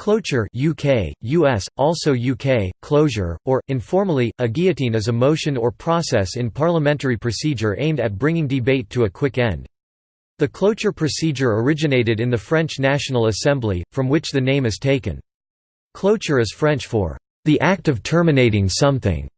Cloture UK, US, also UK, closure, or, informally, a guillotine is a motion or process in parliamentary procedure aimed at bringing debate to a quick end. The cloture procedure originated in the French National Assembly, from which the name is taken. Cloture is French for, "...the act of terminating something."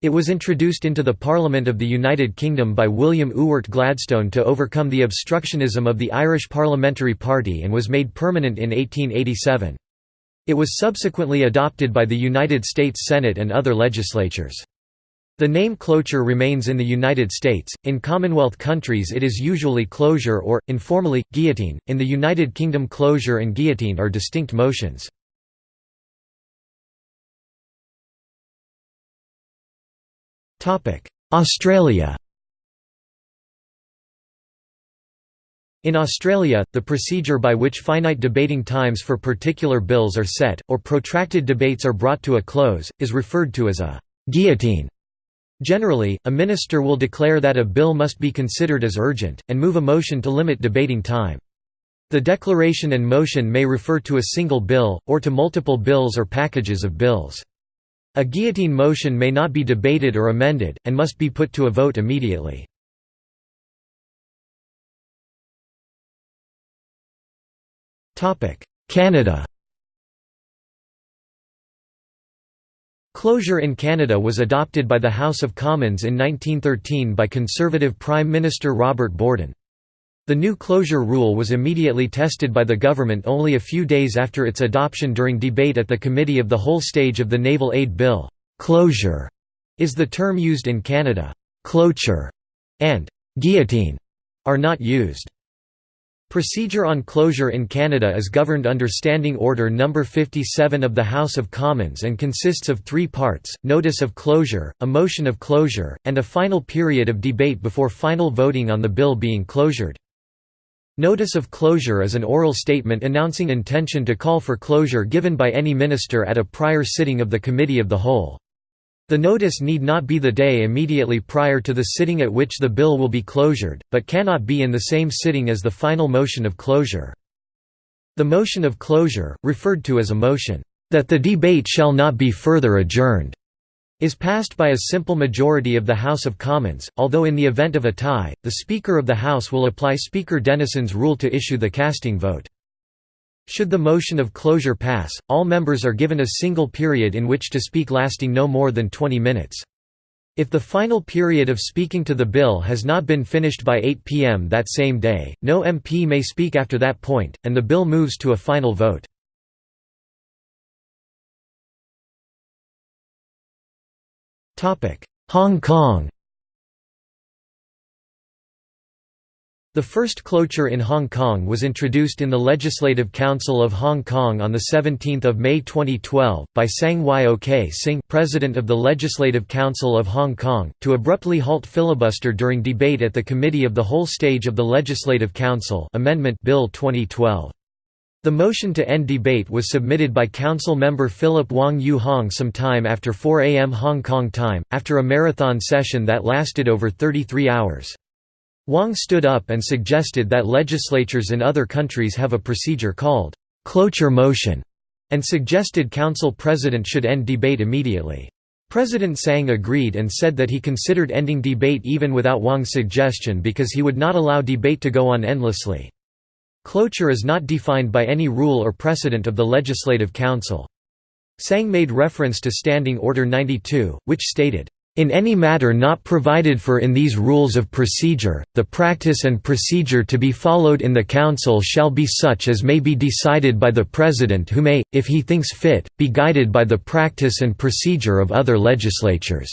It was introduced into the Parliament of the United Kingdom by William Ewart Gladstone to overcome the obstructionism of the Irish Parliamentary Party and was made permanent in 1887. It was subsequently adopted by the United States Senate and other legislatures. The name cloture remains in the United States, in Commonwealth countries it is usually closure or, informally, guillotine, in the United Kingdom closure and guillotine are distinct motions. Australia In Australia, the procedure by which finite debating times for particular bills are set, or protracted debates are brought to a close, is referred to as a «guillotine». Generally, a minister will declare that a bill must be considered as urgent, and move a motion to limit debating time. The declaration and motion may refer to a single bill, or to multiple bills or packages of bills. A guillotine motion may not be debated or amended, and must be put to a vote immediately. Canada Closure in Canada was adopted by the House of Commons in 1913 by Conservative Prime Minister Robert Borden. The new closure rule was immediately tested by the government only a few days after its adoption during debate at the Committee of the Whole stage of the Naval Aid Bill. Closure is the term used in Canada. Cloture and guillotine are not used. Procedure on closure in Canada is governed under Standing Order No. 57 of the House of Commons and consists of three parts, notice of closure, a motion of closure, and a final period of debate before final voting on the bill being closured. Notice of closure is an oral statement announcing intention to call for closure given by any minister at a prior sitting of the Committee of the Whole. The notice need not be the day immediately prior to the sitting at which the bill will be closured, but cannot be in the same sitting as the final motion of closure. The motion of closure, referred to as a motion, "...that the debate shall not be further adjourned," is passed by a simple majority of the House of Commons, although in the event of a tie, the Speaker of the House will apply Speaker Denison's rule to issue the casting vote. Should the motion of closure pass, all members are given a single period in which to speak lasting no more than 20 minutes. If the final period of speaking to the bill has not been finished by 8 p.m. that same day, no MP may speak after that point, and the bill moves to a final vote. Hong Kong The first cloture in Hong Kong was introduced in the Legislative Council of Hong Kong on 17 May 2012, by Tsang Yok Sing President of the Legislative Council of Hong Kong, to abruptly halt filibuster during debate at the Committee of the Whole stage of the Legislative Council Amendment Bill 2012. The motion to end debate was submitted by Council member Philip Wong Yu Hong some time after 4 am Hong Kong time, after a marathon session that lasted over 33 hours. Wong stood up and suggested that legislatures in other countries have a procedure called cloture motion, and suggested Council President should end debate immediately. President Tsang agreed and said that he considered ending debate even without Wong's suggestion because he would not allow debate to go on endlessly. Cloture is not defined by any rule or precedent of the Legislative Council. Tsang made reference to Standing Order 92, which stated, in any matter not provided for in these rules of procedure, the practice and procedure to be followed in the Council shall be such as may be decided by the President who may, if he thinks fit, be guided by the practice and procedure of other legislatures."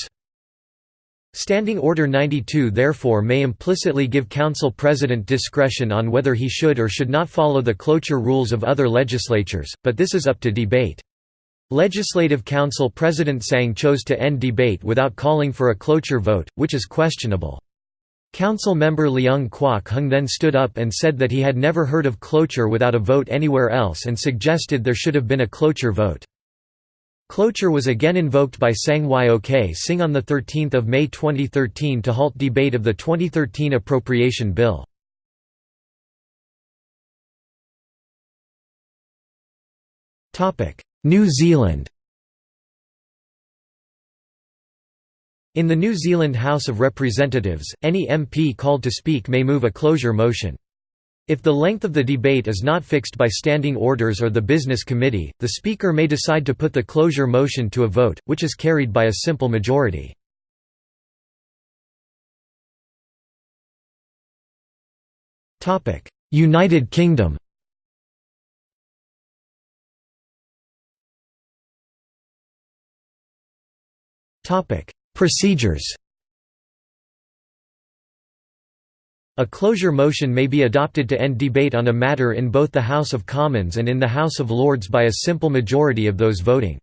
Standing Order 92 therefore may implicitly give Council President discretion on whether he should or should not follow the cloture rules of other legislatures, but this is up to debate. Legislative Council President Tsang chose to end debate without calling for a cloture vote, which is questionable. Council member Leung Kwok Hung then stood up and said that he had never heard of cloture without a vote anywhere else and suggested there should have been a cloture vote. Cloture was again invoked by Tsang Yok Sing on 13 May 2013 to halt debate of the 2013 appropriation bill. New Zealand In the New Zealand House of Representatives, any MP called to speak may move a closure motion. If the length of the debate is not fixed by standing orders or the Business Committee, the Speaker may decide to put the closure motion to a vote, which is carried by a simple majority. United Kingdom Procedures A closure motion may be adopted to end debate on a matter in both the House of Commons and in the House of Lords by a simple majority of those voting.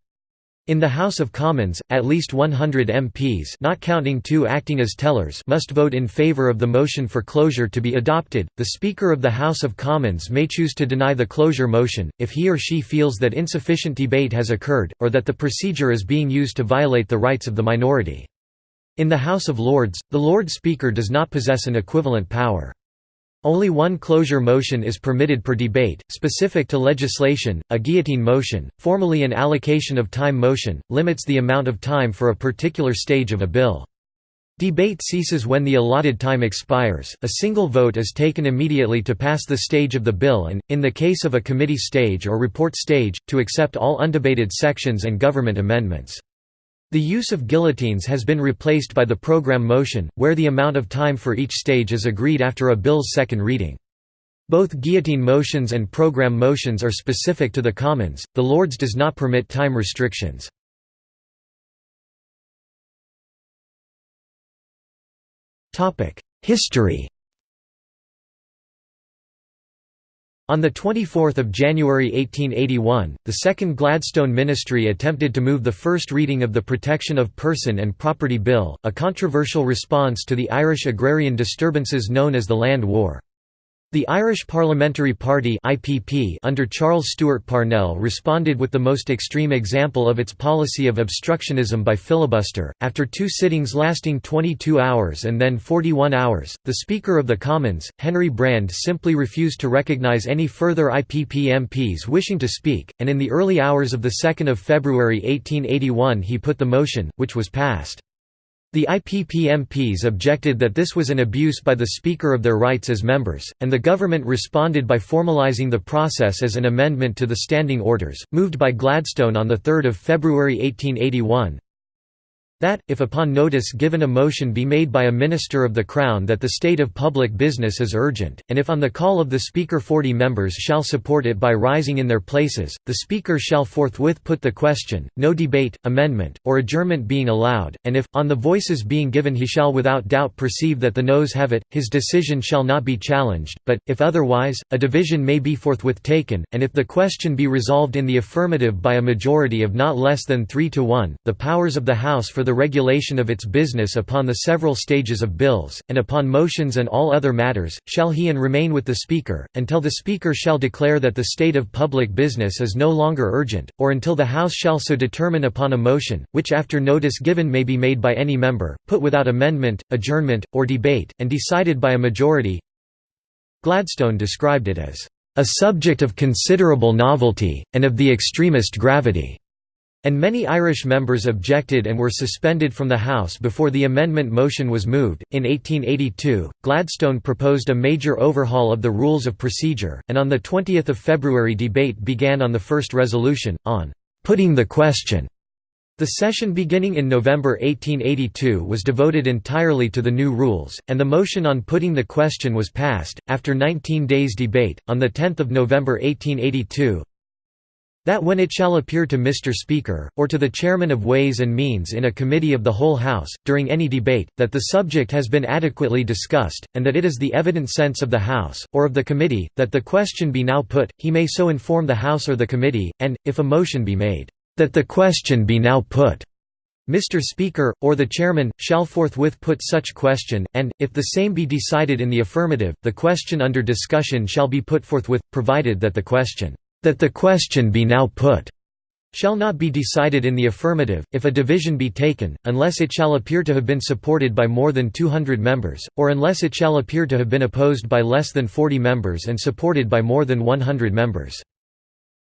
In the House of Commons, at least 100 MPs not counting two acting as tellers must vote in favour of the motion for closure to be adopted. The Speaker of the House of Commons may choose to deny the closure motion, if he or she feels that insufficient debate has occurred, or that the procedure is being used to violate the rights of the minority. In the House of Lords, the Lord Speaker does not possess an equivalent power. Only one closure motion is permitted per debate, specific to legislation, a guillotine motion, formally an allocation of time motion, limits the amount of time for a particular stage of a bill. Debate ceases when the allotted time expires, a single vote is taken immediately to pass the stage of the bill and, in the case of a committee stage or report stage, to accept all undebated sections and government amendments. The use of guillotines has been replaced by the program motion, where the amount of time for each stage is agreed after a bill's second reading. Both guillotine motions and program motions are specific to the Commons, the Lords does not permit time restrictions. History On 24 January 1881, the second Gladstone ministry attempted to move the first reading of the Protection of Person and Property Bill, a controversial response to the Irish agrarian disturbances known as the Land War. The Irish Parliamentary Party (IPP) under Charles Stewart Parnell responded with the most extreme example of its policy of obstructionism by filibuster. After two sittings lasting 22 hours and then 41 hours, the Speaker of the Commons, Henry Brand, simply refused to recognise any further IPP MPs wishing to speak, and in the early hours of the 2nd of February 1881 he put the motion, which was passed. The IPP MPs objected that this was an abuse by the Speaker of their rights as members, and the government responded by formalising the process as an amendment to the Standing Orders, moved by Gladstone on 3 February 1881, that, if upon notice given a motion be made by a minister of the Crown that the state of public business is urgent, and if on the call of the Speaker forty members shall support it by rising in their places, the Speaker shall forthwith put the question, no debate, amendment, or adjournment being allowed, and if, on the voices being given he shall without doubt perceive that the noes have it, his decision shall not be challenged, but, if otherwise, a division may be forthwith taken, and if the question be resolved in the affirmative by a majority of not less than three to one, the powers of the House for the the regulation of its business upon the several stages of bills, and upon motions and all other matters, shall he and remain with the Speaker, until the Speaker shall declare that the state of public business is no longer urgent, or until the House shall so determine upon a motion, which after notice given may be made by any member, put without amendment, adjournment, or debate, and decided by a majority. Gladstone described it as a subject of considerable novelty, and of the extremest gravity and many Irish members objected and were suspended from the House before the amendment motion was moved. In 1882, Gladstone proposed a major overhaul of the rules of procedure, and on the 20th of February debate began on the first resolution, on putting the question. The session beginning in November 1882 was devoted entirely to the new rules, and the motion on putting the question was passed. After 19 days' debate, on 10 November 1882, that when it shall appear to Mr. Speaker, or to the Chairman of Ways and Means in a committee of the whole House, during any debate, that the subject has been adequately discussed, and that it is the evident sense of the House, or of the committee, that the question be now put, he may so inform the House or the committee, and, if a motion be made, that the question be now put, Mr. Speaker, or the Chairman, shall forthwith put such question, and, if the same be decided in the affirmative, the question under discussion shall be put forthwith, provided that the question that the question be now put shall not be decided in the affirmative, if a division be taken, unless it shall appear to have been supported by more than 200 members, or unless it shall appear to have been opposed by less than 40 members and supported by more than 100 members.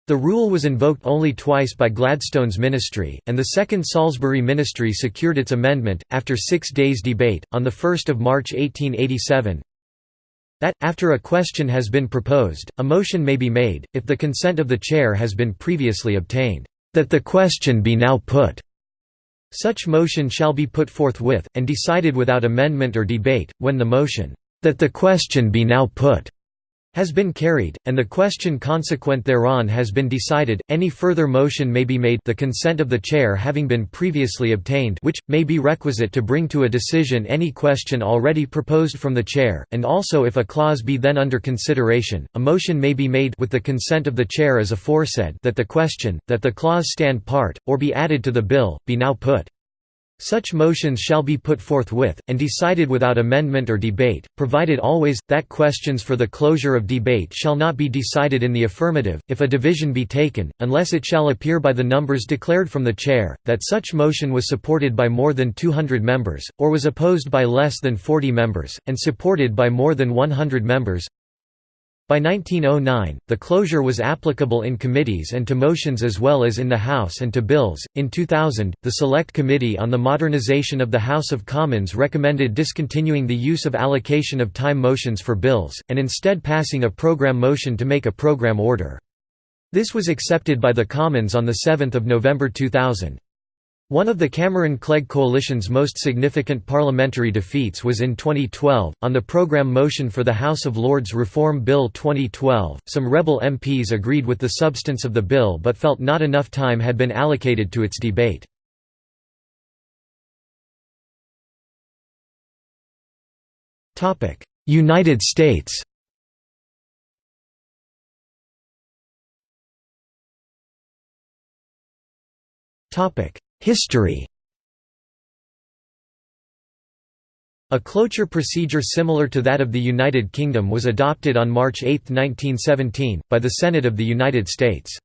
The rule was invoked only twice by Gladstone's ministry, and the second Salisbury ministry secured its amendment, after six days' debate, on 1 March 1887 that, after a question has been proposed, a motion may be made, if the consent of the chair has been previously obtained, that the question be now put. Such motion shall be put forthwith, and decided without amendment or debate, when the motion, that the question be now put has been carried, and the question consequent thereon has been decided, any further motion may be made the consent of the chair having been previously obtained which, may be requisite to bring to a decision any question already proposed from the chair, and also if a clause be then under consideration, a motion may be made with the consent of the chair as aforesaid that the question, that the clause stand part, or be added to the bill, be now put. Such motions shall be put forthwith, and decided without amendment or debate, provided always, that questions for the closure of debate shall not be decided in the affirmative, if a division be taken, unless it shall appear by the numbers declared from the chair, that such motion was supported by more than 200 members, or was opposed by less than 40 members, and supported by more than 100 members. By 1909, the closure was applicable in committees and to motions as well as in the House and to bills. In 2000, the Select Committee on the Modernisation of the House of Commons recommended discontinuing the use of allocation of time motions for bills, and instead passing a programme motion to make a programme order. This was accepted by the Commons on 7 November 2000. One of the Cameron-Clegg coalition's most significant parliamentary defeats was in 2012, on the programme motion for the House of Lords Reform Bill 2012. Some rebel MPs agreed with the substance of the bill but felt not enough time had been allocated to its debate. United States Topic History A cloture procedure similar to that of the United Kingdom was adopted on March 8, 1917, by the Senate of the United States.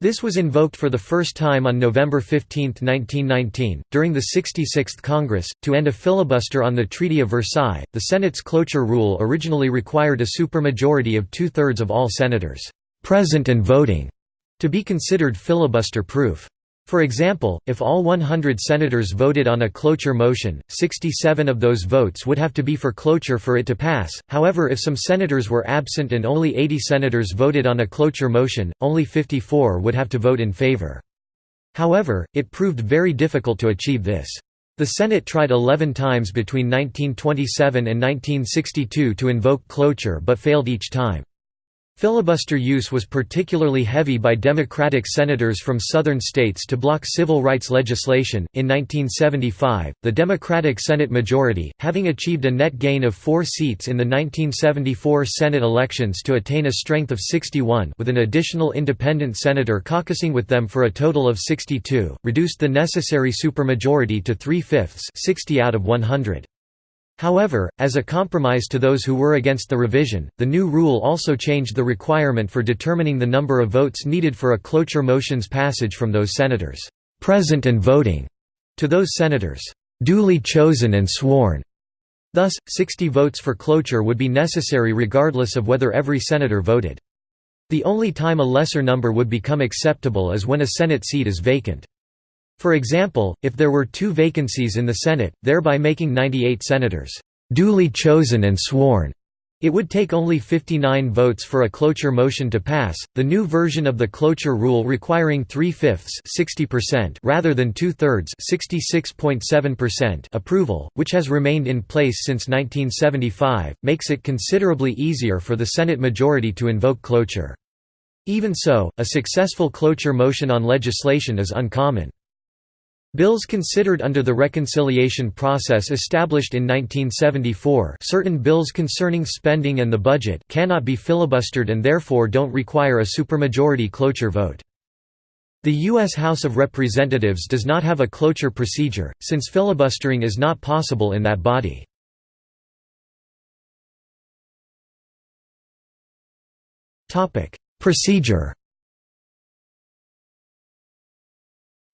This was invoked for the first time on November 15, 1919, during the 66th Congress, to end a filibuster on the Treaty of Versailles. The Senate's cloture rule originally required a supermajority of two thirds of all senators present and voting to be considered filibuster proof. For example, if all 100 senators voted on a cloture motion, 67 of those votes would have to be for cloture for it to pass, however if some senators were absent and only 80 senators voted on a cloture motion, only 54 would have to vote in favor. However, it proved very difficult to achieve this. The Senate tried 11 times between 1927 and 1962 to invoke cloture but failed each time. Filibuster use was particularly heavy by Democratic senators from southern states to block civil rights legislation. In 1975, the Democratic Senate majority, having achieved a net gain of four seats in the 1974 Senate elections to attain a strength of 61 with an additional independent senator caucusing with them for a total of 62, reduced the necessary supermajority to three-fifths 60 out of 100. However, as a compromise to those who were against the revision, the new rule also changed the requirement for determining the number of votes needed for a cloture motion's passage from those senators present and voting to those senators duly chosen and sworn. Thus, 60 votes for cloture would be necessary regardless of whether every senator voted. The only time a lesser number would become acceptable is when a Senate seat is vacant. For example, if there were two vacancies in the Senate, thereby making 98 senators duly chosen and sworn, it would take only 59 votes for a cloture motion to pass. The new version of the cloture rule requiring three-fifths (60%) rather than two-thirds (66.7%) approval, which has remained in place since 1975, makes it considerably easier for the Senate majority to invoke cloture. Even so, a successful cloture motion on legislation is uncommon. Bills considered under the reconciliation process established in 1974 certain bills concerning spending and the budget cannot be filibustered and therefore don't require a supermajority cloture vote. The U.S. House of Representatives does not have a cloture procedure, since filibustering is not possible in that body. Procedure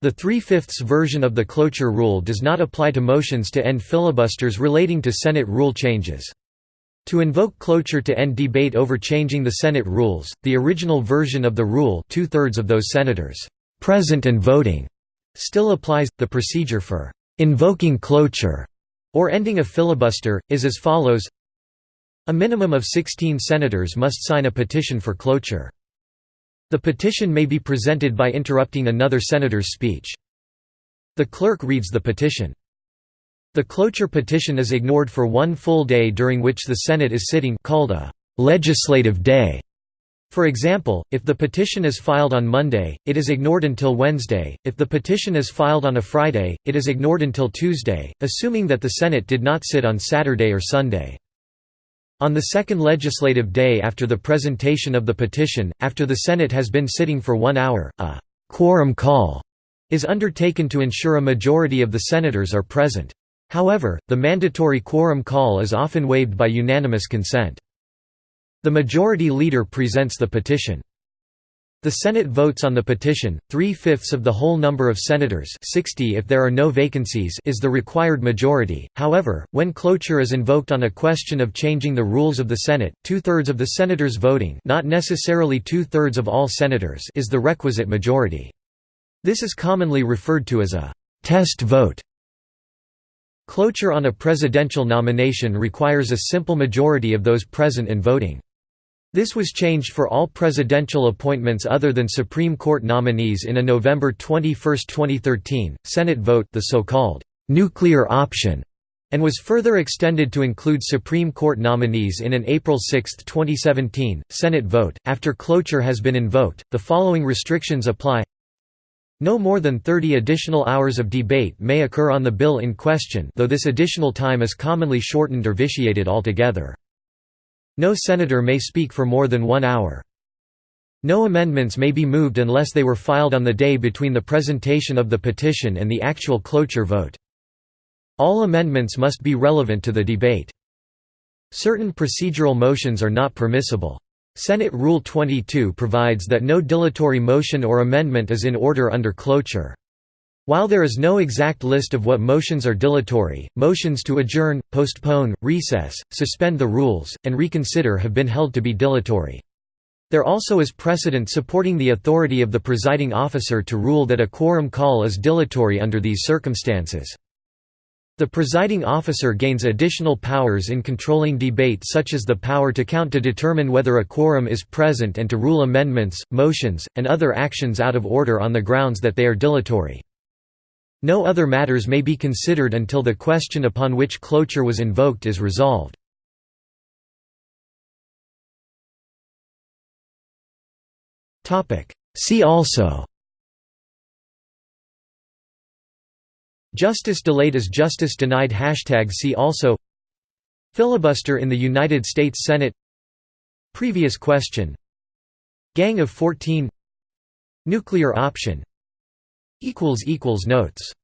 The three-fifths version of the cloture rule does not apply to motions to end filibusters relating to Senate rule changes. To invoke cloture to end debate over changing the Senate rules, the original version of the rule two-thirds of those senators present and voting still applies. The procedure for invoking cloture or ending a filibuster, is as follows A minimum of 16 senators must sign a petition for cloture. The petition may be presented by interrupting another senator's speech. The clerk reads the petition. The cloture petition is ignored for one full day during which the Senate is sitting called a «legislative day». For example, if the petition is filed on Monday, it is ignored until Wednesday, if the petition is filed on a Friday, it is ignored until Tuesday, assuming that the Senate did not sit on Saturday or Sunday. On the second legislative day after the presentation of the petition, after the Senate has been sitting for one hour, a «quorum call» is undertaken to ensure a majority of the senators are present. However, the mandatory quorum call is often waived by unanimous consent. The majority leader presents the petition. The Senate votes on the petition, three-fifths of the whole number of senators 60 if there are no vacancies is the required majority, however, when cloture is invoked on a question of changing the rules of the Senate, two-thirds of the senators voting not necessarily two-thirds of all senators is the requisite majority. This is commonly referred to as a «test vote». Cloture on a presidential nomination requires a simple majority of those present and voting. This was changed for all presidential appointments other than Supreme Court nominees in a November 21, 2013, Senate vote the so-called «nuclear option» and was further extended to include Supreme Court nominees in an April 6, 2017, Senate vote. After cloture has been invoked, the following restrictions apply no more than 30 additional hours of debate may occur on the bill in question though this additional time is commonly shortened or vitiated altogether. No senator may speak for more than one hour. No amendments may be moved unless they were filed on the day between the presentation of the petition and the actual cloture vote. All amendments must be relevant to the debate. Certain procedural motions are not permissible. Senate Rule 22 provides that no dilatory motion or amendment is in order under cloture. While there is no exact list of what motions are dilatory, motions to adjourn, postpone, recess, suspend the rules, and reconsider have been held to be dilatory. There also is precedent supporting the authority of the presiding officer to rule that a quorum call is dilatory under these circumstances. The presiding officer gains additional powers in controlling debate such as the power to count to determine whether a quorum is present and to rule amendments, motions, and other actions out of order on the grounds that they are dilatory. No other matters may be considered until the question upon which cloture was invoked is resolved. See also Justice delayed is justice denied Hashtag See also Filibuster in the United States Senate Previous question. Gang of 14 Nuclear option Notes